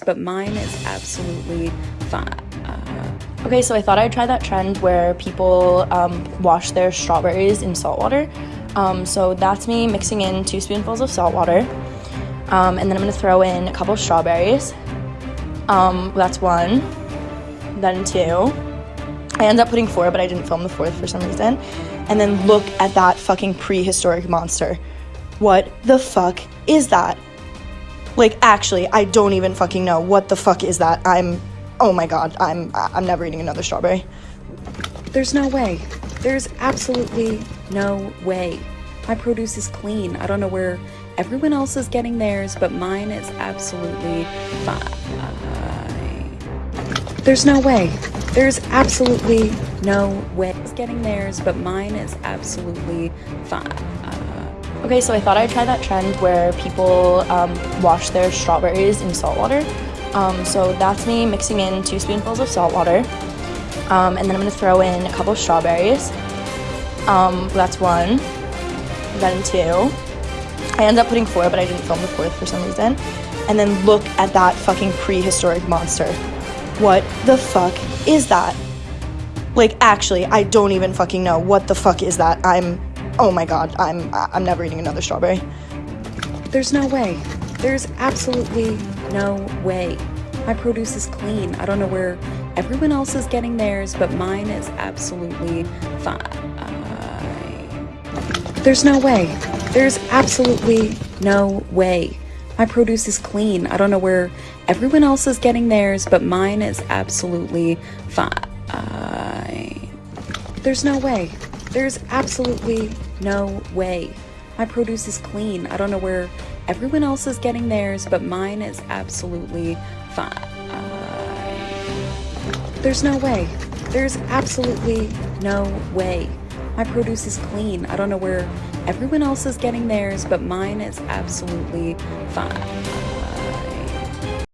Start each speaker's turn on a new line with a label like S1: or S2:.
S1: but mine is absolutely fine. Uh,
S2: Okay, so I thought I'd try that trend where people um, wash their strawberries in salt water. Um, so that's me mixing in two spoonfuls of salt water. Um, and then I'm gonna throw in a couple strawberries. Um, that's one. Then two. I ended up putting four, but I didn't film the fourth for some reason. And then look at that fucking prehistoric monster. What the fuck is that? Like, actually, I don't even fucking know. What the fuck is that? I'm oh my god, I'm I'm never eating another strawberry.
S1: there's no way. There's absolutely no way. My produce is clean. I don't know where everyone else is getting theirs, but mine is absolutely fine. There's no way. There's absolutely no way. It's getting theirs, but mine is absolutely fine.
S2: Okay, so I thought I'd try that trend where people um, wash their strawberries in salt water. Um, so that's me mixing in two spoonfuls of salt water. Um, and then I'm gonna throw in a couple strawberries. Um, that's one. Then two. I ended up putting four, but I didn't film the fourth for some reason. And then look at that fucking prehistoric monster. What the fuck is that? Like, actually, I don't even fucking know. What the fuck is that? I'm, oh my god, I'm, I'm never eating another strawberry.
S1: There's no way. There's absolutely no way. My produce is clean. I don't know where everyone else is getting theirs, but mine is absolutely fine. There's no way. There's absolutely no way. My produce is clean. I don't know where everyone else is getting theirs, but mine is absolutely fine. There's no way. There's absolutely no way. My produce is clean. I don't know where everyone else is getting theirs, but mine is absolutely fine. There's no way. There's absolutely no way. My produce is clean. I don't know where everyone else is getting theirs, but mine is absolutely fine.